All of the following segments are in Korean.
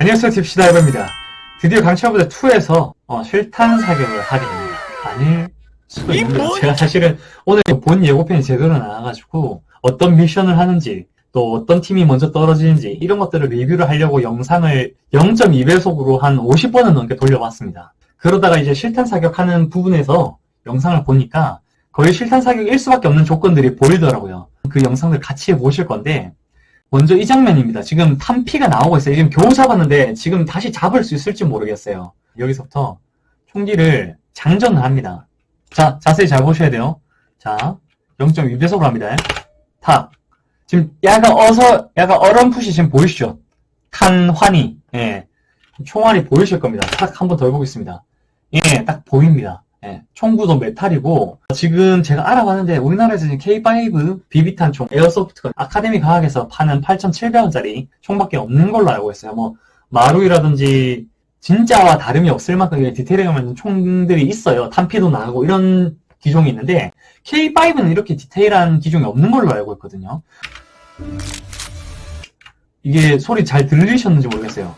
안녕하세요 딥시다 이버입니다. 드디어 강철부대 2에서 어, 실탄 사격을 하게 됩니다. 아닐 수도 있는데 제가 사실은 오늘 본 예고편이 제대로 나와가지고 어떤 미션을 하는지 또 어떤 팀이 먼저 떨어지는지 이런 것들을 리뷰를 하려고 영상을 0.2배속으로 한 50번은 넘게 돌려봤습니다. 그러다가 이제 실탄 사격하는 부분에서 영상을 보니까 거의 실탄 사격일 수밖에 없는 조건들이 보이더라고요. 그 영상들 같이 보실 건데 먼저 이 장면입니다. 지금 탄피가 나오고 있어요. 지금 겨우 잡았는데 지금 다시 잡을 수 있을지 모르겠어요. 여기서부터 총기를 장전을 합니다. 자, 자세히 잘 보셔야 돼요. 자, 0.2배속으로 합니다. 탁. 지금 약간 어서, 약간 어렴풋이 지금 보이시죠? 탄환이. 예. 총알이 보이실 겁니다. 탁 한 번 더 해보겠습니다. 예, 딱 보입니다. 예, 총구도 메탈이고 지금 제가 알아봤는데 우리나라에서 지금 K5 비비탄 총 에어소프트가 아카데미 과학에서 파는 8,700원짜리 총밖에 없는 걸로 알고 있어요. 뭐 마루이라든지 진짜와 다름이 없을 만큼 디테일하게 만든 총들이 있어요. 탄피도 나가고 이런 기종이 있는데 K5는 이렇게 디테일한 기종이 없는 걸로 알고 있거든요. 이게 소리 잘 들리셨는지 모르겠어요.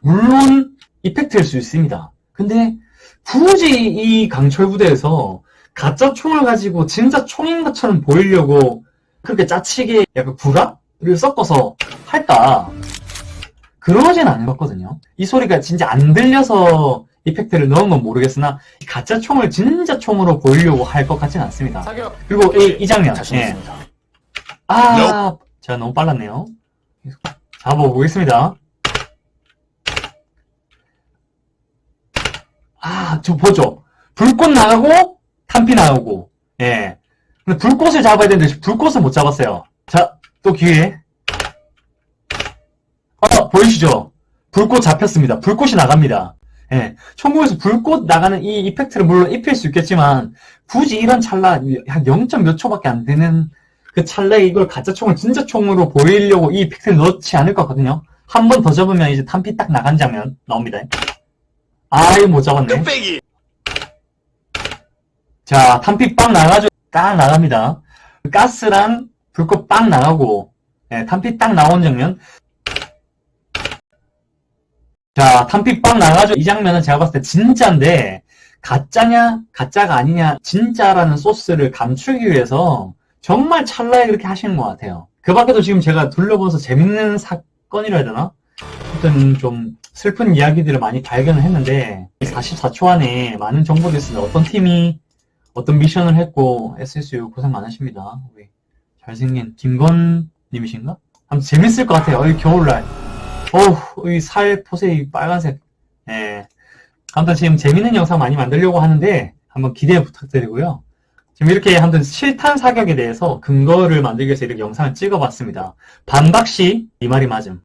물론 이펙트일 수 있습니다. 근데 굳이 이 강철 부대에서 가짜 총을 가지고 진짜 총인 것처럼 보이려고 그렇게 짜치게 약간 구라를 섞어서 할까? 그러진 않은 것 같거든요. 이 소리가 진짜 안 들려서 이펙트를 넣은 건 모르겠으나 가짜 총을 진짜 총으로 보이려고 할 것 같진 않습니다. 사격 그리고 이, 이 장면. 예. 아, 제가 너무 빨랐네요. 잡아보겠습니다. 아, 저 보죠. 불꽃 나가고, 탄피 나오고, 예. 근데 불꽃을 잡아야 되는데, 불꽃을 못 잡았어요. 자, 또 기회. 어, 보이시죠? 불꽃 잡혔습니다. 불꽃이 나갑니다. 예. 천국에서 불꽃 나가는 이 이펙트를 물론 입힐 수 있겠지만, 굳이 이런 찰나, 한 0. 몇 초밖에 안 되는 그 찰나에 이걸 가짜 총을 진짜 총으로 보이려고 이 이펙트를 넣지 않을 것 같거든요. 한 번 더 잡으면 이제 탄피 딱 나간 장면 나옵니다. 아, 이거 못 잡았네. 뚝배기 자, 탄피 빵 나가죠. 딱 나갑니다. 가스랑 불꽃 빵 나가고, 예, 탄피 딱 나온 장면. 자, 탄피 빵 나가죠. 이 장면은 제가 봤을 때 진짜인데, 가짜냐, 가짜가 아니냐, 진짜라는 소스를 감추기 위해서 정말 찰나에 그렇게 하시는 것 같아요. 그 밖에도 지금 제가 둘러보면서 재밌는 사건이라 해야 되나? 어떤 좀 슬픈 이야기들을 많이 발견을 했는데 44초 안에 많은 정보들이 있습니다. 어떤 팀이 어떤 미션을 했고 SSU 고생 많으십니다. 우리 잘생긴 김건 님이신가? 아무튼 재밌을 것 같아요. 이 겨울날. 어우, 이 살 포세 이 빨간색. 예. 아무튼 지금 재밌는 영상 많이 만들려고 하는데 한번 기대 부탁드리고요. 지금 이렇게 한번 실탄 사격에 대해서 근거를 만들기 위해서 이렇게 영상을 찍어봤습니다. 반박시 이 말이 맞음.